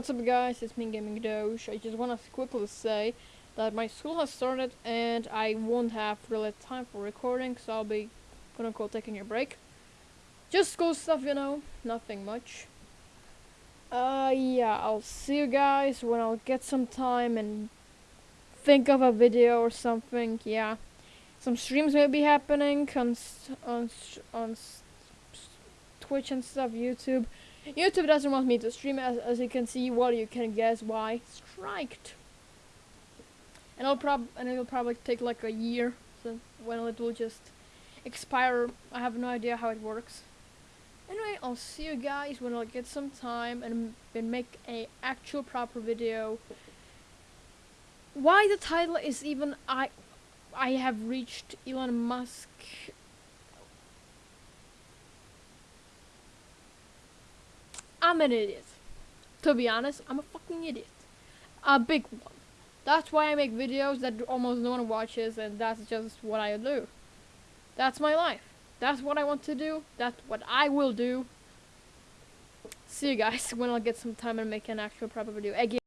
what's up guys, it's me Gaming Doge. I just want to quickly say that my school has started and I won't have really time for recording, so I'll be gonna go taking a break. Just school stuff, you know, nothing much. Uh, yeah, I'll see you guys when I'll get some time and think of a video or something, yeah. Some streams may be happening on, on, on Twitch and stuff, YouTube. YouTube doesn't want me to stream as, as you can see. Well, you can guess why. Striked. And it'll prob and it'll probably take like a year, so when it will just expire. I have no idea how it works. Anyway, I'll see you guys when I'll get some time and, and make a actual proper video. Why the title is even I I have reached Elon Musk I'm an idiot. To be honest, I'm a fucking idiot. A big one. That's why I make videos that almost no one watches, and that's just what I do. That's my life. That's what I want to do. That's what I will do. See you guys when I'll get some time and make an actual proper video. Again.